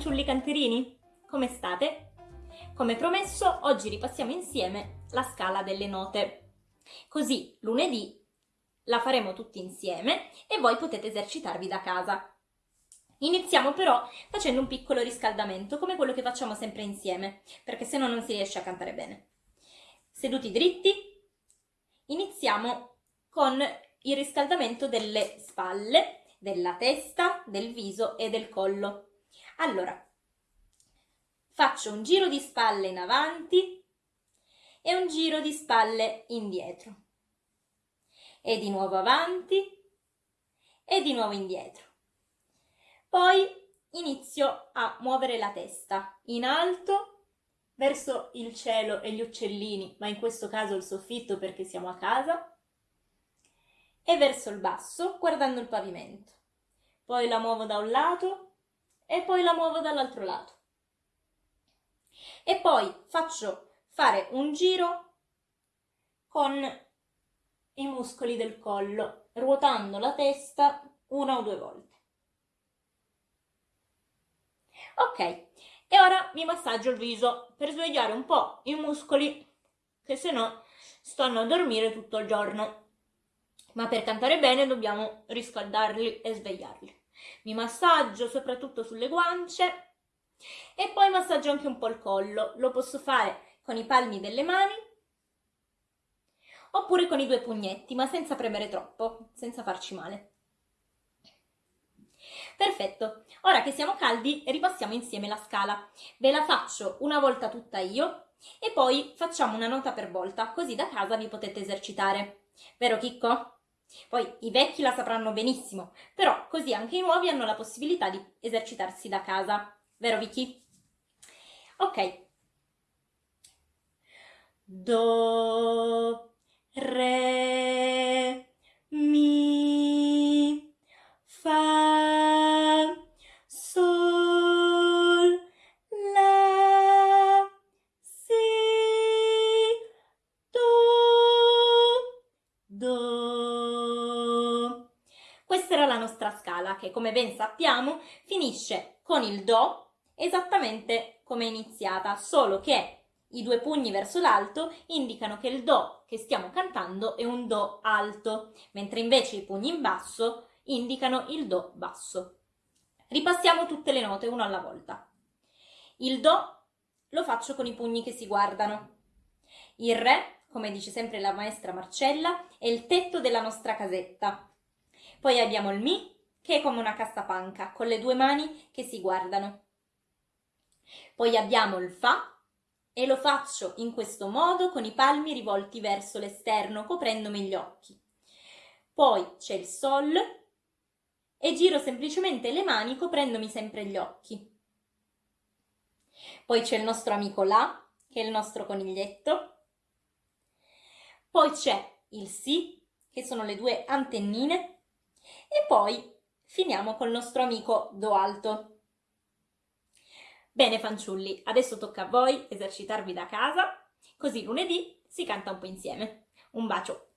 fanciulli canterini, come state? Come promesso, oggi ripassiamo insieme la scala delle note. Così lunedì la faremo tutti insieme e voi potete esercitarvi da casa. Iniziamo però facendo un piccolo riscaldamento, come quello che facciamo sempre insieme, perché se no non si riesce a cantare bene. Seduti dritti, iniziamo con il riscaldamento delle spalle, della testa, del viso e del collo. Allora, faccio un giro di spalle in avanti e un giro di spalle indietro. E di nuovo avanti e di nuovo indietro. Poi inizio a muovere la testa in alto verso il cielo e gli uccellini, ma in questo caso il soffitto perché siamo a casa, e verso il basso guardando il pavimento. Poi la muovo da un lato e poi la muovo dall'altro lato. E poi faccio fare un giro con i muscoli del collo, ruotando la testa una o due volte. Ok, e ora mi massaggio il viso per svegliare un po' i muscoli che se no stanno a dormire tutto il giorno. Ma per cantare bene dobbiamo riscaldarli e svegliarli mi massaggio soprattutto sulle guance e poi massaggio anche un po' il collo. Lo posso fare con i palmi delle mani oppure con i due pugnetti, ma senza premere troppo, senza farci male. Perfetto, ora che siamo caldi ripassiamo insieme la scala. Ve la faccio una volta tutta io e poi facciamo una nota per volta, così da casa vi potete esercitare. Vero Chicco? Poi i vecchi la sapranno benissimo, però così anche i nuovi hanno la possibilità di esercitarsi da casa. Vero Vicky? Ok. Do, re, mi, fa, sol, Questa era la nostra scala che, come ben sappiamo, finisce con il Do esattamente come è iniziata, solo che i due pugni verso l'alto indicano che il Do che stiamo cantando è un Do alto, mentre invece i pugni in basso indicano il Do basso. Ripassiamo tutte le note una alla volta. Il Do lo faccio con i pugni che si guardano. Il Re, come dice sempre la maestra Marcella, è il tetto della nostra casetta. Poi abbiamo il Mi, che è come una cassapanca, con le due mani che si guardano. Poi abbiamo il Fa, e lo faccio in questo modo con i palmi rivolti verso l'esterno, coprendomi gli occhi. Poi c'è il Sol, e giro semplicemente le mani coprendomi sempre gli occhi. Poi c'è il nostro amico La, che è il nostro coniglietto. Poi c'è il Si, che sono le due antennine e poi finiamo col nostro amico Do alto. Bene fanciulli, adesso tocca a voi esercitarvi da casa, così lunedì si canta un po' insieme. Un bacio!